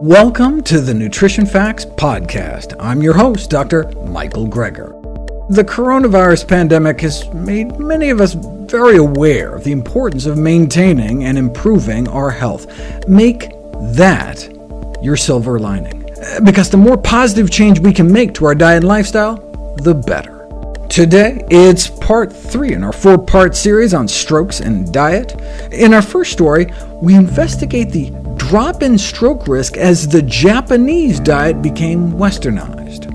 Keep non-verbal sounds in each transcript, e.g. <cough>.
Welcome to the Nutrition Facts Podcast. I'm your host, Dr. Michael Greger. The coronavirus pandemic has made many of us very aware of the importance of maintaining and improving our health. Make that your silver lining, because the more positive change we can make to our diet and lifestyle, the better. Today, it's part 3 in our four-part series on strokes and diet. In our first story, we investigate the drop in stroke risk as the Japanese diet became westernized.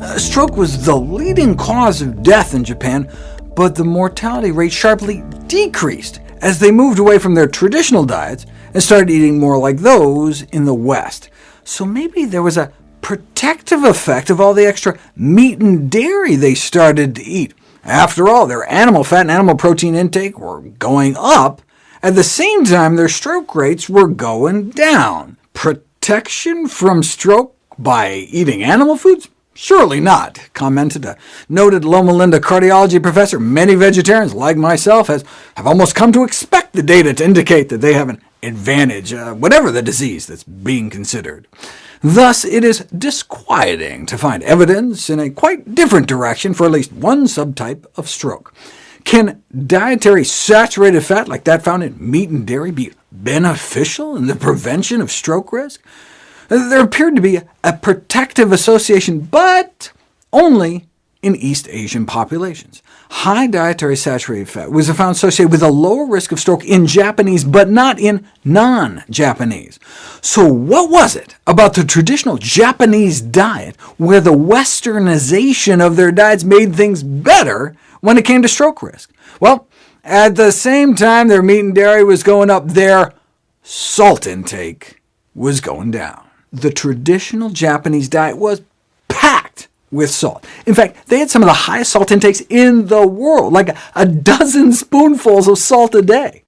Uh, stroke was the leading cause of death in Japan, but the mortality rate sharply decreased as they moved away from their traditional diets and started eating more like those in the West. So maybe there was a protective effect of all the extra meat and dairy they started to eat. After all, their animal fat and animal protein intake were going up, at the same time, their stroke rates were going down. Protection from stroke by eating animal foods? Surely not, commented a noted Loma Linda cardiology professor. Many vegetarians, like myself, has, have almost come to expect the data to indicate that they have an advantage, uh, whatever the disease that's being considered. Thus, it is disquieting to find evidence in a quite different direction for at least one subtype of stroke. Can dietary saturated fat like that found in meat and dairy be beneficial in the prevention of stroke risk? There appeared to be a protective association, but only in East Asian populations. High dietary saturated fat was found associated with a lower risk of stroke in Japanese, but not in non-Japanese. So what was it about the traditional Japanese diet where the westernization of their diets made things better when it came to stroke risk? Well, at the same time their meat and dairy was going up, their salt intake was going down. The traditional Japanese diet was packed with salt. In fact, they had some of the highest salt intakes in the world, like a dozen <laughs> spoonfuls of salt a day.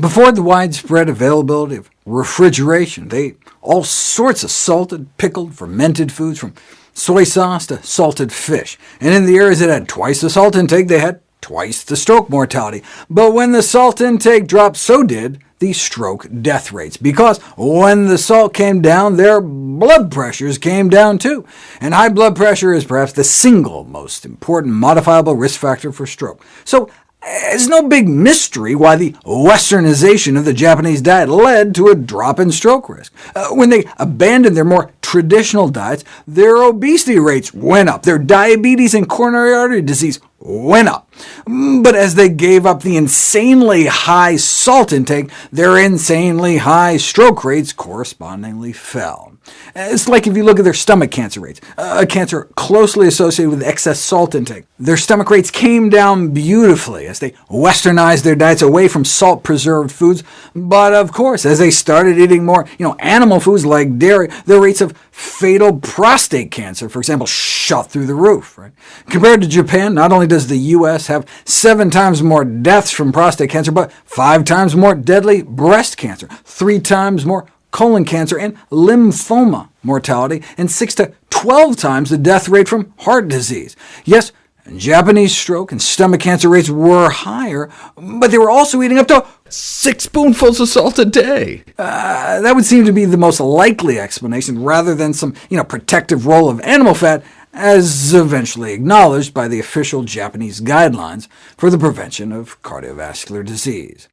Before the widespread availability of refrigeration, they ate all sorts of salted, pickled, fermented foods, from soy sauce to salted fish. And in the areas that had twice the salt intake, they had twice the stroke mortality. But when the salt intake dropped, so did the stroke death rates, because when the salt came down, their blood pressures came down too. And high blood pressure is perhaps the single most important modifiable risk factor for stroke. So it's no big mystery why the westernization of the Japanese diet led to a drop in stroke risk. Uh, when they abandoned their more traditional diets, their obesity rates went up, their diabetes and coronary artery disease went up. Mm, but as they gave up the insanely high salt intake, their insanely high stroke rates correspondingly fell. It's like if you look at their stomach cancer rates, a cancer closely associated with excess salt intake. Their stomach rates came down beautifully as they westernized their diets away from salt-preserved foods, but of course, as they started eating more you know, animal foods like dairy, their rates of fatal prostate cancer, for example, shot through the roof. Right? Compared to Japan, not only does the U.S. have seven times more deaths from prostate cancer, but five times more deadly breast cancer, three times more colon cancer, and lymphoma mortality, and 6 to 12 times the death rate from heart disease. Yes, Japanese stroke and stomach cancer rates were higher, but they were also eating up to six spoonfuls of salt a day. Uh, that would seem to be the most likely explanation, rather than some you know, protective role of animal fat, as eventually acknowledged by the official Japanese guidelines for the prevention of cardiovascular disease.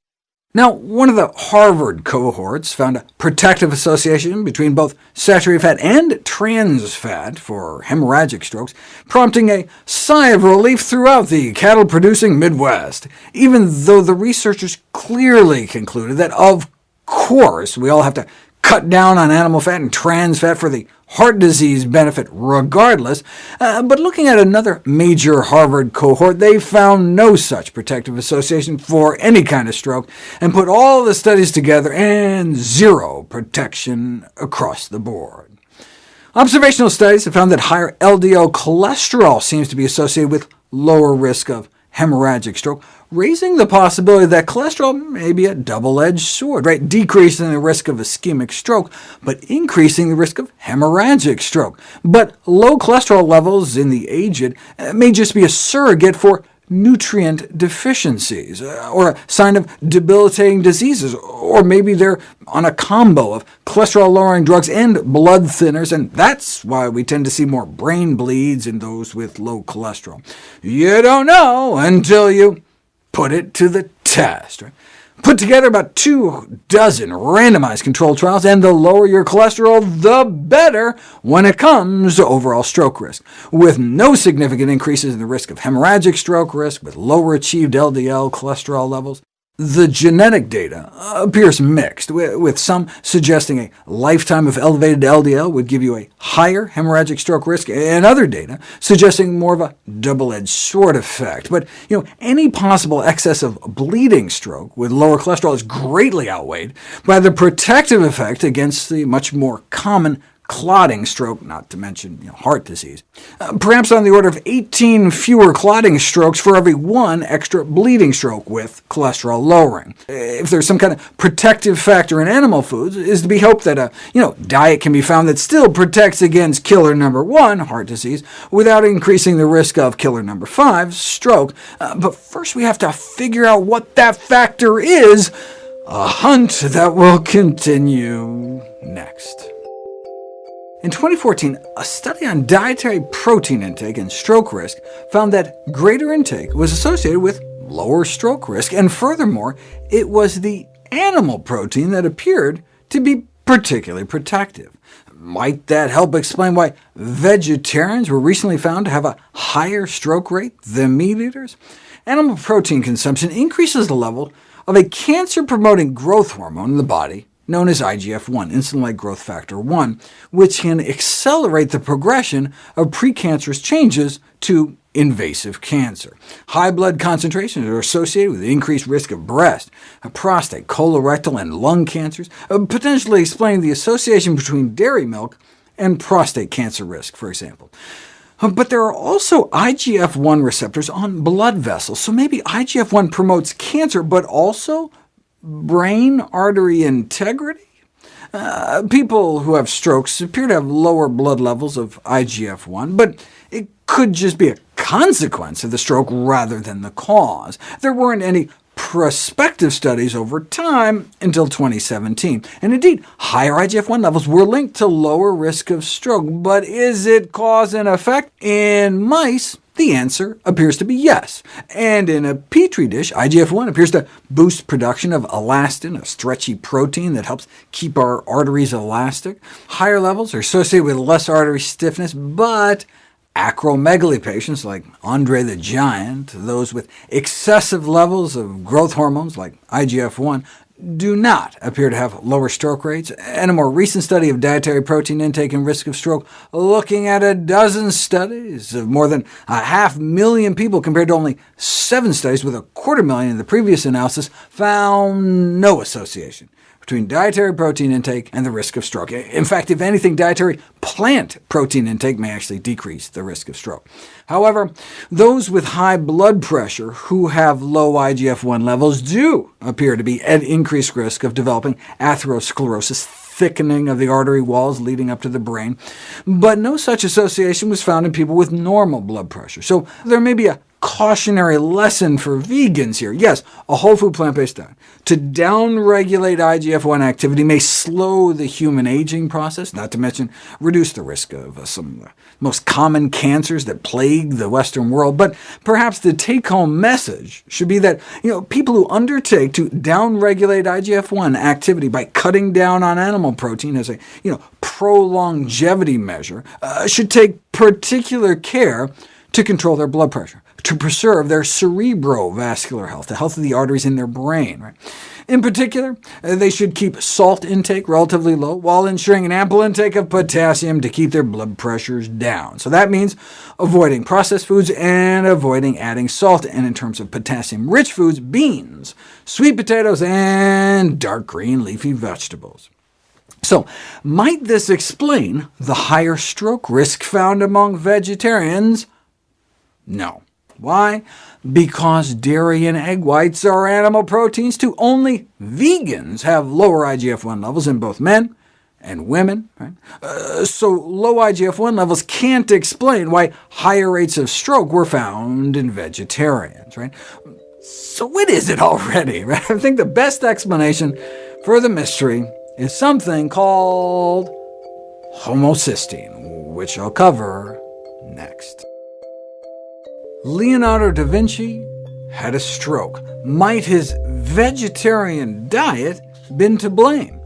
Now, one of the Harvard cohorts found a protective association between both saturated fat and trans fat for hemorrhagic strokes, prompting a sigh of relief throughout the cattle-producing Midwest, even though the researchers clearly concluded that, of course, we all have to cut down on animal fat and trans fat for the heart disease benefit regardless, uh, but looking at another major Harvard cohort, they found no such protective association for any kind of stroke, and put all the studies together, and zero protection across the board. Observational studies have found that higher LDL cholesterol seems to be associated with lower risk of hemorrhagic stroke, raising the possibility that cholesterol may be a double-edged sword, right? decreasing the risk of ischemic stroke, but increasing the risk of hemorrhagic stroke. But low cholesterol levels in the aged uh, may just be a surrogate for nutrient deficiencies, uh, or a sign of debilitating diseases, or maybe they're on a combo of cholesterol-lowering drugs and blood thinners, and that's why we tend to see more brain bleeds in those with low cholesterol. You don't know until you put it to the test. Right? Put together about two dozen randomized controlled trials, and the lower your cholesterol, the better when it comes to overall stroke risk, with no significant increases in the risk of hemorrhagic stroke risk, with lower achieved LDL cholesterol levels, the genetic data appears mixed, with some suggesting a lifetime of elevated LDL would give you a higher hemorrhagic stroke risk, and other data suggesting more of a double-edged sword effect. But you know, any possible excess of bleeding stroke with lower cholesterol is greatly outweighed by the protective effect against the much more common clotting stroke, not to mention you know, heart disease. Uh, perhaps on the order of 18 fewer clotting strokes for every one extra bleeding stroke with cholesterol lowering. If there's some kind of protective factor in animal foods, it is to be hoped that a you know, diet can be found that still protects against killer number one, heart disease, without increasing the risk of killer number five, stroke. Uh, but first we have to figure out what that factor is, a hunt that will continue next. In 2014, a study on dietary protein intake and stroke risk found that greater intake was associated with lower stroke risk, and furthermore, it was the animal protein that appeared to be particularly protective. Might that help explain why vegetarians were recently found to have a higher stroke rate than meat eaters? Animal protein consumption increases the level of a cancer-promoting growth hormone in the body known as IGF-1, insulin-like growth factor 1, which can accelerate the progression of precancerous changes to invasive cancer. High blood concentrations are associated with increased risk of breast, prostate, colorectal, and lung cancers, uh, potentially explaining the association between dairy milk and prostate cancer risk, for example. Uh, but there are also IGF-1 receptors on blood vessels, so maybe IGF-1 promotes cancer, but also brain artery integrity? Uh, people who have strokes appear to have lower blood levels of IGF-1, but it could just be a consequence of the stroke rather than the cause. There weren't any prospective studies over time until 2017. And indeed, higher IGF-1 levels were linked to lower risk of stroke. But is it cause and effect? In mice, the answer appears to be yes. And in a Petri dish, IGF-1 appears to boost production of elastin, a stretchy protein that helps keep our arteries elastic. Higher levels are associated with less artery stiffness, but acromegaly patients like Andre the Giant, those with excessive levels of growth hormones like IGF-1, do not appear to have lower stroke rates, and a more recent study of dietary protein intake and risk of stroke, looking at a dozen studies of more than a half million people compared to only seven studies with a quarter million in the previous analysis, found no association between dietary protein intake and the risk of stroke. In fact, if anything, dietary plant protein intake may actually decrease the risk of stroke. However, those with high blood pressure who have low IGF-1 levels do appear to be at increased risk of developing atherosclerosis, thickening of the artery walls leading up to the brain, but no such association was found in people with normal blood pressure. So there may be a cautionary lesson for vegans here. Yes, a whole food plant-based diet. To downregulate IGF-1 activity may slow the human aging process, not to mention reduce the risk of uh, some of the most common cancers that plague the Western world. But perhaps the take-home message should be that you know, people who undertake to downregulate IGF-1 activity by cutting down on animal protein as a you know, pro-longevity measure uh, should take particular care to control their blood pressure to preserve their cerebrovascular health, the health of the arteries in their brain. Right? In particular, uh, they should keep salt intake relatively low, while ensuring an ample intake of potassium to keep their blood pressures down. So that means avoiding processed foods and avoiding adding salt, and in terms of potassium-rich foods, beans, sweet potatoes, and dark green leafy vegetables. So, might this explain the higher stroke risk found among vegetarians? No. Why? Because dairy and egg whites are animal proteins too. Only vegans have lower IGF-1 levels in both men and women. Right? Uh, so low IGF-1 levels can't explain why higher rates of stroke were found in vegetarians. Right? So what is it already? <laughs> Right? I think the best explanation for the mystery is something called homocysteine, which I'll cover next. Leonardo da Vinci had a stroke. Might his vegetarian diet been to blame?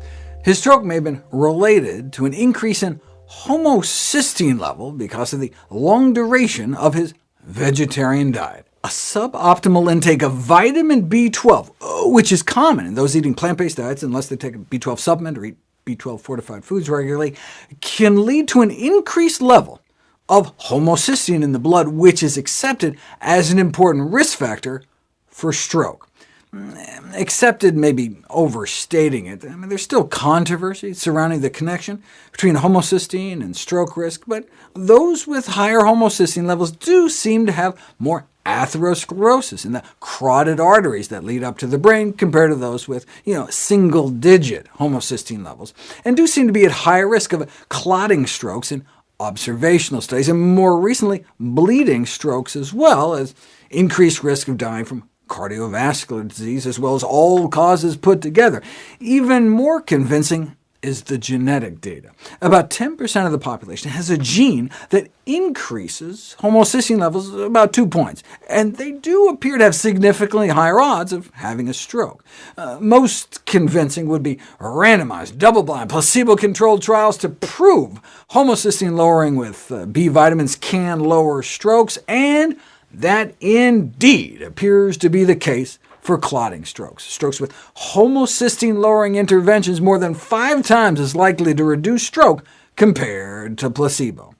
His stroke may have been related to an increase in homocysteine level because of the long duration of his vegetarian diet. A suboptimal intake of vitamin B12, uh, which is common in those eating plant-based diets unless they take a B12 supplement or eat B12 fortified foods regularly, can lead to an increased level of homocysteine in the blood, which is accepted as an important risk factor for stroke. Mm, accepted may be overstating it. I mean, there's still controversy surrounding the connection between homocysteine and stroke risk, but those with higher homocysteine levels do seem to have more atherosclerosis in the carotid arteries that lead up to the brain compared to those with you know, single-digit homocysteine levels, and do seem to be at higher risk of clotting strokes in observational studies, and more recently bleeding strokes as well as increased risk of dying from cardiovascular disease, as well as all causes put together. Even more convincing is the genetic data. About 10% of the population has a gene that increases homocysteine levels about two points, and they do appear to have significantly higher odds of having a stroke. Uh, most convincing would be randomized, double-blind, placebo-controlled trials to prove homocysteine lowering with uh, B vitamins can lower strokes, and that indeed appears to be the case for clotting strokes. Strokes with homocysteine-lowering interventions more than five times as likely to reduce stroke compared to placebo.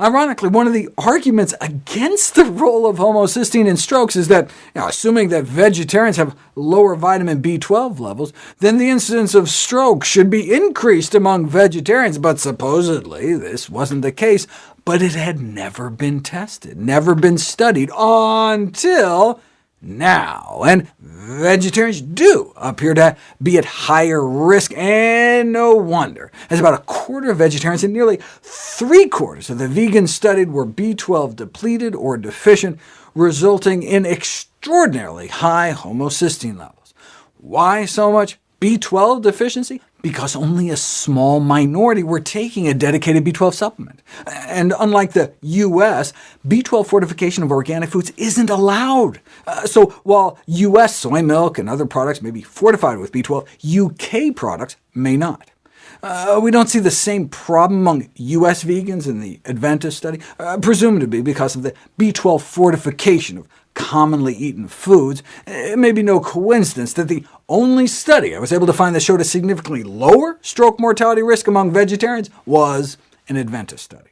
Ironically, one of the arguments against the role of homocysteine in strokes is that, you know, assuming that vegetarians have lower vitamin B12 levels, then the incidence of stroke should be increased among vegetarians, but supposedly this wasn't the case, but it had never been tested, never been studied, until now, and vegetarians do appear to be at higher risk, and no wonder, as about a quarter of vegetarians and nearly three-quarters of the vegans studied were B12 depleted or deficient, resulting in extraordinarily high homocysteine levels. Why so much B12 deficiency? Because only a small minority were taking a dedicated B12 supplement. And unlike the U.S., B12 fortification of organic foods isn't allowed. Uh, so while U.S. soy milk and other products may be fortified with B12, U.K. products may not. Uh, we don't see the same problem among U.S. vegans in the Adventist study, uh, presumed to be because of the B12 fortification of commonly eaten foods, it may be no coincidence that the only study I was able to find that showed a significantly lower stroke mortality risk among vegetarians was an Adventist study.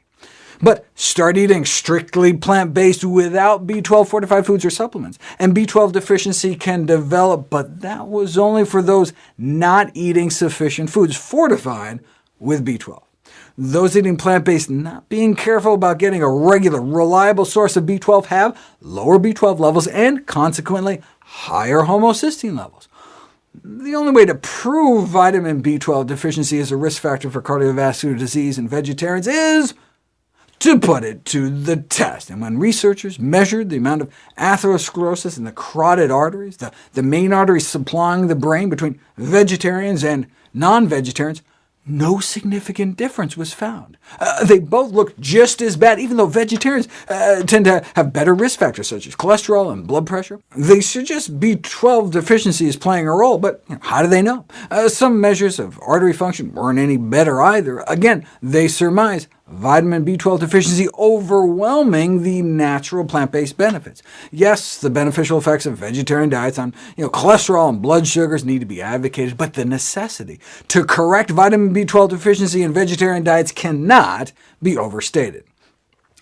But start eating strictly plant-based without B12 fortified foods or supplements, and B12 deficiency can develop, but that was only for those not eating sufficient foods fortified with B12. Those eating plant-based not being careful about getting a regular, reliable source of B12 have lower B12 levels and, consequently, higher homocysteine levels. The only way to prove vitamin B12 deficiency is a risk factor for cardiovascular disease in vegetarians is to put it to the test. And when researchers measured the amount of atherosclerosis in the carotid arteries, the, the main arteries supplying the brain between vegetarians and non-vegetarians, no significant difference was found. Uh, they both looked just as bad, even though vegetarians uh, tend to have better risk factors, such as cholesterol and blood pressure. They suggest B12 deficiency is playing a role, but you know, how do they know? Uh, some measures of artery function weren't any better either. Again, they surmise vitamin B12 deficiency overwhelming the natural plant-based benefits. Yes, the beneficial effects of vegetarian diets on you know, cholesterol and blood sugars need to be advocated, but the necessity to correct vitamin B12 deficiency in vegetarian diets cannot be overstated.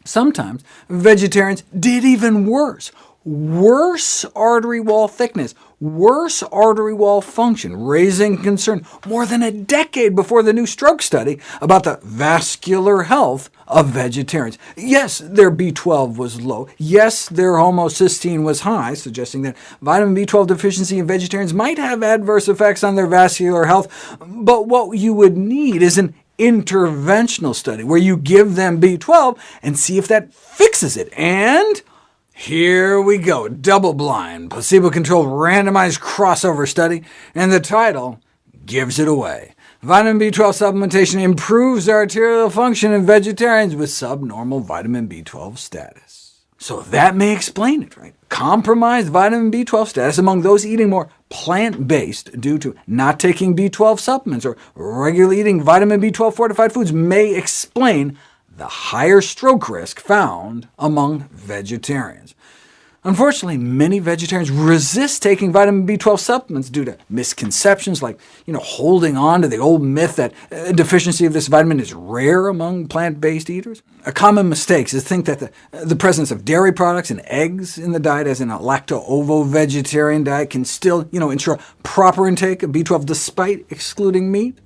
Sometimes vegetarians did even worse, worse artery wall thickness, worse artery wall function, raising concern more than a decade before the new stroke study about the vascular health of vegetarians. Yes, their B12 was low. Yes, their homocysteine was high, suggesting that vitamin B12 deficiency in vegetarians might have adverse effects on their vascular health, but what you would need is an interventional study, where you give them B12 and see if that fixes it. And here we go, double-blind, placebo-controlled randomized crossover study, and the title gives it away. Vitamin B12 supplementation improves arterial function in vegetarians with subnormal vitamin B12 status. So that may explain it, right? Compromised vitamin B12 status among those eating more plant-based due to not taking B12 supplements or regularly eating vitamin B12 fortified foods may explain the higher stroke risk found among vegetarians. Unfortunately, many vegetarians resist taking vitamin B12 supplements due to misconceptions like you know, holding on to the old myth that a deficiency of this vitamin is rare among plant-based eaters. A common mistake is to think that the, the presence of dairy products and eggs in the diet, as in a lacto-ovo-vegetarian diet, can still you know, ensure proper intake of B12 despite excluding meat.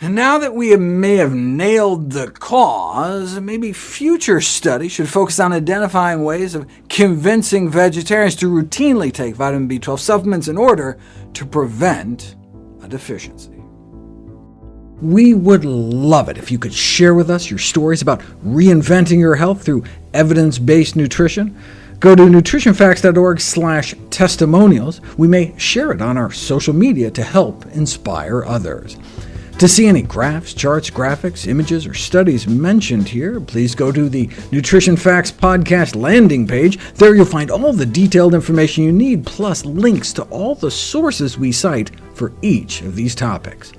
And now that we may have nailed the cause, maybe future studies should focus on identifying ways of convincing vegetarians to routinely take vitamin B12 supplements in order to prevent a deficiency. We would love it if you could share with us your stories about reinventing your health through evidence-based nutrition. Go to nutritionfacts.org testimonials. We may share it on our social media to help inspire others. To see any graphs, charts, graphics, images, or studies mentioned here, please go to the Nutrition Facts podcast landing page. There you'll find all the detailed information you need, plus links to all the sources we cite for each of these topics.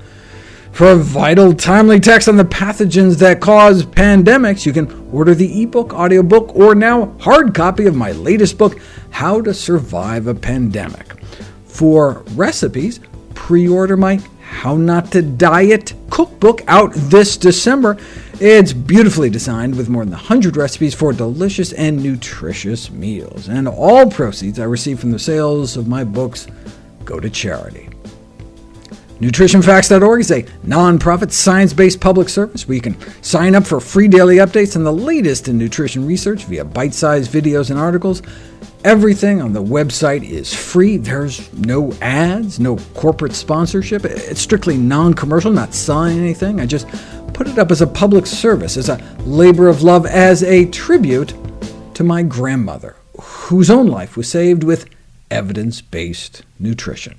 For a vital, timely text on the pathogens that cause pandemics, you can order the ebook, audiobook, or now hard copy of my latest book, How to Survive a Pandemic. For recipes, pre-order my how Not to Diet cookbook out this December. It's beautifully designed with more than 100 recipes for delicious and nutritious meals, and all proceeds I receive from the sales of my books go to charity. NutritionFacts.org is a nonprofit, science-based public service where you can sign up for free daily updates on the latest in nutrition research via bite-sized videos and articles, Everything on the website is free. There's no ads, no corporate sponsorship. It's strictly non-commercial, not selling anything. I just put it up as a public service, as a labor of love, as a tribute to my grandmother, whose own life was saved with evidence-based nutrition.